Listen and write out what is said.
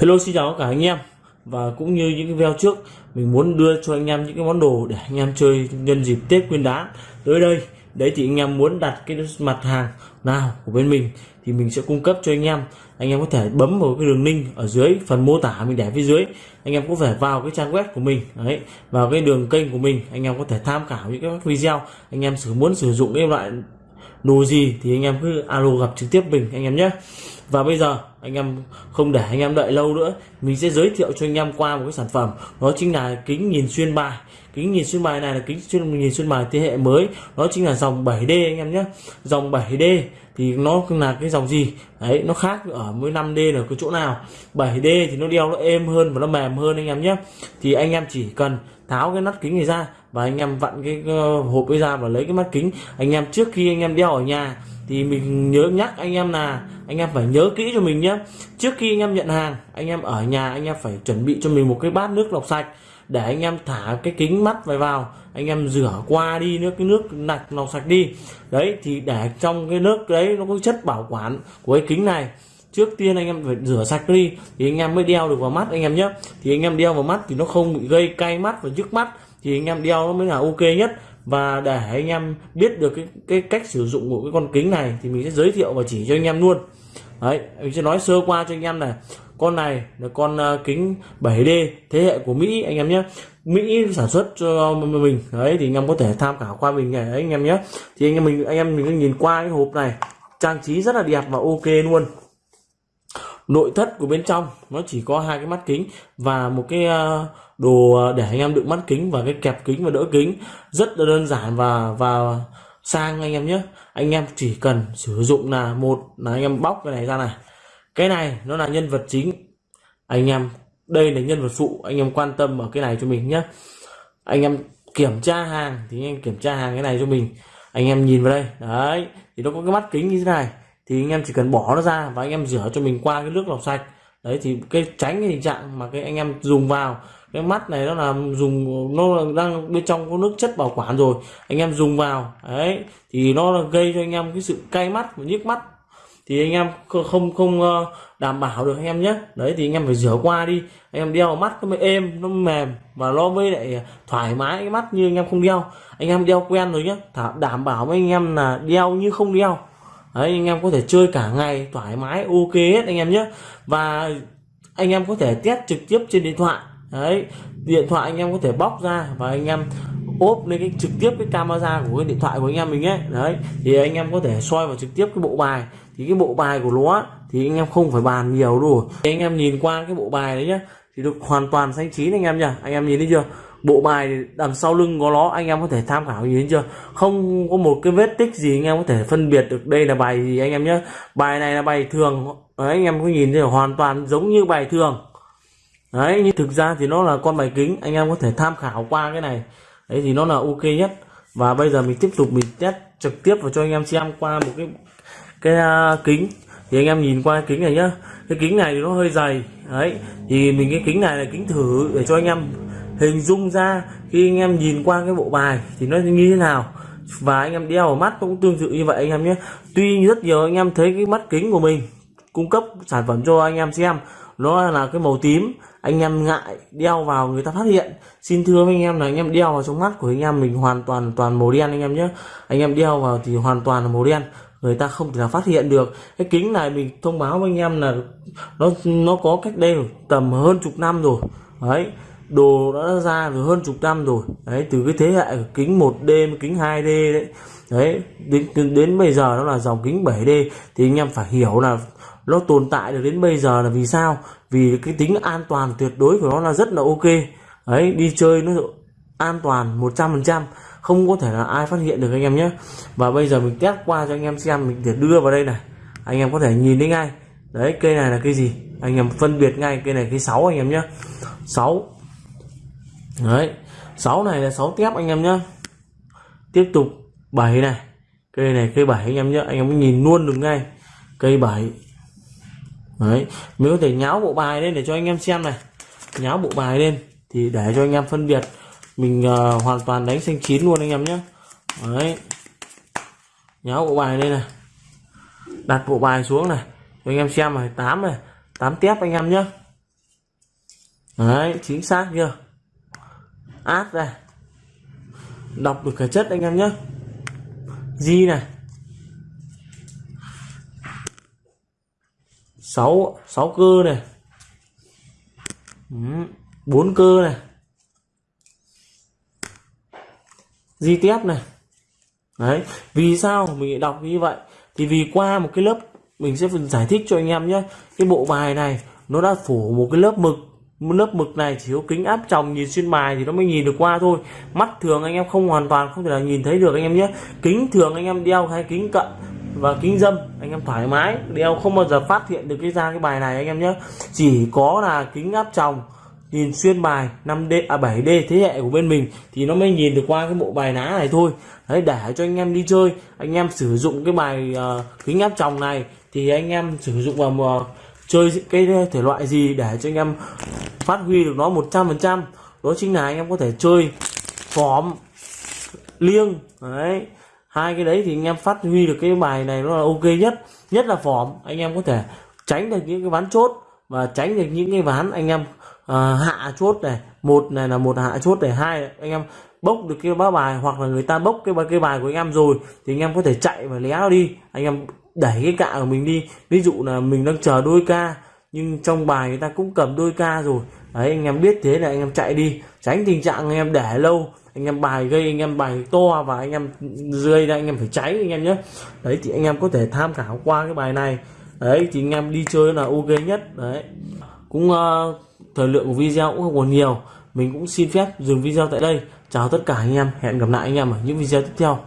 Hello, xin chào tất cả anh em. Và cũng như những cái video trước, mình muốn đưa cho anh em những cái món đồ để anh em chơi nhân dịp Tết Nguyên đán. Tới đây, đấy thì anh em muốn đặt cái mặt hàng nào của bên mình thì mình sẽ cung cấp cho anh em. Anh em có thể bấm vào cái đường link ở dưới phần mô tả mình để phía dưới. Anh em có thể vào cái trang web của mình, đấy, vào cái đường kênh của mình. Anh em có thể tham khảo những cái video anh em sử muốn sử dụng cái loại đồ gì thì anh em cứ alo gặp trực tiếp mình anh em nhé. Và bây giờ, anh em không để anh em đợi lâu nữa, mình sẽ giới thiệu cho anh em qua một cái sản phẩm. Đó chính là kính nhìn xuyên bài. Kính nhìn xuyên bài này là kính xuyên, nhìn xuyên bài thế hệ mới. Đó chính là dòng 7D anh em nhé. Dòng 7D thì nó là cái dòng gì? Đấy, nó khác ở với 5D là cái chỗ nào? 7D thì nó đeo nó êm hơn và nó mềm hơn anh em nhé. Thì anh em chỉ cần tháo cái nắp kính này ra và anh em vặn cái hộp ấy ra và lấy cái mắt kính anh em trước khi anh em đeo ở nhà thì mình nhớ nhắc anh em là anh em phải nhớ kỹ cho mình nhé trước khi anh em nhận hàng anh em ở nhà anh em phải chuẩn bị cho mình một cái bát nước lọc sạch để anh em thả cái kính mắt vào vào anh em rửa qua đi nước cái nước lạch lọc sạch đi đấy thì để trong cái nước đấy nó có chất bảo quản của cái kính này trước tiên anh em phải rửa sạch đi thì anh em mới đeo được vào mắt anh em nhé thì anh em đeo vào mắt thì nó không bị gây cay mắt và nhức mắt thì anh em đeo nó mới là ok nhất. Và để anh em biết được cái, cái cách sử dụng của cái con kính này thì mình sẽ giới thiệu và chỉ cho anh em luôn. Đấy mình sẽ nói sơ qua cho anh em này. Con này là con uh, kính 7D thế hệ của Mỹ anh em nhé. Mỹ sản xuất cho mình. Đấy thì anh em có thể tham khảo qua mình này đấy anh em nhé. Thì anh em mình anh em mình nhìn qua cái hộp này. Trang trí rất là đẹp và ok luôn nội thất của bên trong, nó chỉ có hai cái mắt kính và một cái à, đồ à, để anh em đựng mắt kính và cái kẹp kính và đỡ kính. Rất là đơn giản và và sang anh em nhé. Anh em chỉ cần sử dụng là một là anh em bóc cái này ra này. Cái này nó là nhân vật chính. Anh em, đây là nhân vật phụ, anh em quan tâm ở cái này cho mình nhé. Anh em kiểm tra hàng thì anh em kiểm tra hàng cái này cho mình. Anh em nhìn vào đây. Đấy, thì nó có cái mắt kính như thế này thì anh em chỉ cần bỏ nó ra và anh em rửa cho mình qua cái nước lọc sạch đấy thì cái tránh cái tình trạng mà cái anh em dùng vào cái mắt này nó là dùng nó đang bên trong có nước chất bảo quản rồi anh em dùng vào đấy thì nó gây cho anh em cái sự cay mắt và nhức mắt thì anh em không không đảm bảo được anh em nhé đấy thì anh em phải rửa qua đi anh em đeo mắt nó mới êm nó mềm và nó mới lại thoải mái cái mắt như anh em không đeo anh em đeo quen rồi nhé đảm bảo với anh em là đeo như không đeo đấy anh em có thể chơi cả ngày thoải mái ok hết anh em nhé và anh em có thể test trực tiếp trên điện thoại đấy điện thoại anh em có thể bóc ra và anh em ốp lên cái trực tiếp cái camera của cái điện thoại của anh em mình ấy đấy thì anh em có thể soi vào trực tiếp cái bộ bài thì cái bộ bài của nó thì anh em không phải bàn nhiều rồi anh em nhìn qua cái bộ bài đấy nhá thì được hoàn toàn xanh chín anh em nhá anh em nhìn thấy chưa bộ bài đằng sau lưng có nó anh em có thể tham khảo nhìn chưa? Không có một cái vết tích gì anh em có thể phân biệt được đây là bài gì anh em nhé. Bài này là bài thường. Đấy, anh em có nhìn thấy hoàn toàn giống như bài thường. Đấy nhưng thực ra thì nó là con bài kính anh em có thể tham khảo qua cái này. Đấy thì nó là ok nhất. Và bây giờ mình tiếp tục mình test trực tiếp vào cho anh em xem qua một cái cái uh, kính. Thì anh em nhìn qua cái kính này nhá. Cái kính này thì nó hơi dày. Đấy thì mình cái kính này là kính thử để cho anh em hình dung ra khi anh em nhìn qua cái bộ bài thì nó như thế nào và anh em đeo vào mắt cũng tương tự như vậy anh em nhé tuy rất nhiều anh em thấy cái mắt kính của mình cung cấp sản phẩm cho anh em xem nó là cái màu tím anh em ngại đeo vào người ta phát hiện xin thưa với anh em là anh em đeo vào trong mắt của anh em mình hoàn toàn toàn màu đen anh em nhé anh em đeo vào thì hoàn toàn là màu đen người ta không thể nào phát hiện được cái kính này mình thông báo với anh em là nó nó có cách đây tầm hơn chục năm rồi đấy đồ đã ra được hơn chục năm rồi. Đấy, từ cái thế hệ kính 1D kính 2D đấy. Đấy, đến đến bây giờ nó là dòng kính 7D thì anh em phải hiểu là nó tồn tại được đến bây giờ là vì sao? Vì cái tính an toàn tuyệt đối của nó là rất là ok. Đấy, đi chơi nó an toàn 100% không có thể là ai phát hiện được anh em nhé. Và bây giờ mình test qua cho anh em xem, mình để đưa vào đây này. Anh em có thể nhìn thấy ngay. Đấy, cây này là cây gì? Anh em phân biệt ngay cây này, cây 6 anh em nhé. 6 đấy 6 này là 6 tép anh em nhé tiếp tục 7 này. Cây này cây 7 anh em nhé anh em nhìn luôn được ngay. Cây 7 đấy mình có thể nháo bộ bài lên để cho anh em xem này. Nháo bộ bài lên thì để cho anh em phân biệt. Mình uh, hoàn toàn đánh xanh chín luôn anh em nhé đấy. Nháo bộ bài lên này. Đặt bộ bài xuống này. Cho anh em xem này. 8 này. 8 tép anh em nhé đấy chính xác chưa? Áp này đọc được cả chất anh em nhé di này. Sáu sáu cơ này. Bốn cơ này. Di tép này. Đấy, vì sao mình đọc như vậy? Thì vì qua một cái lớp mình sẽ giải thích cho anh em nhé cái bộ bài này, nó đã phủ một cái lớp mực lớp mực này chỉ có kính áp tròng nhìn xuyên bài thì nó mới nhìn được qua thôi. Mắt thường anh em không hoàn toàn không thể là nhìn thấy được anh em nhé. Kính thường anh em đeo hay kính cận và kính dâm anh em thoải mái đeo không bao giờ phát hiện được cái ra cái bài này anh em nhé. Chỉ có là kính áp tròng nhìn xuyên bài 5D à 7D thế hệ của bên mình thì nó mới nhìn được qua cái bộ bài ná này thôi. Đấy để cho anh em đi chơi anh em sử dụng cái bài uh, kính áp tròng này thì anh em sử dụng vào uh, chơi cái thể loại gì để cho anh em phát huy được nó 100% đó chính là anh em có thể chơi phóm liêng. Đấy. Hai cái đấy thì anh em phát huy được cái bài này nó là ok nhất. Nhất là phỏm anh em có thể tránh được những cái ván chốt và tránh được những cái ván anh em uh, hạ chốt này một này là một hạ chốt để hai anh em bốc được cái bá bài hoặc là người ta bốc cái cái bài của anh em rồi thì anh em có thể chạy và lé nó đi anh em đẩy cái cạ của mình đi ví dụ là mình đang chờ đôi ca nhưng trong bài người ta cũng cầm đôi ca rồi đấy anh em biết thế là anh em chạy đi tránh tình trạng anh em để lâu anh em bài gây anh em bài to và anh em rơi ra anh em phải cháy anh em nhé đấy thì anh em có thể tham khảo qua cái bài này đấy thì anh em đi chơi là ok nhất đấy cũng uh, thời lượng của video cũng không còn nhiều mình cũng xin phép dừng video tại đây. Chào tất cả anh em. Hẹn gặp lại anh em ở những video tiếp theo.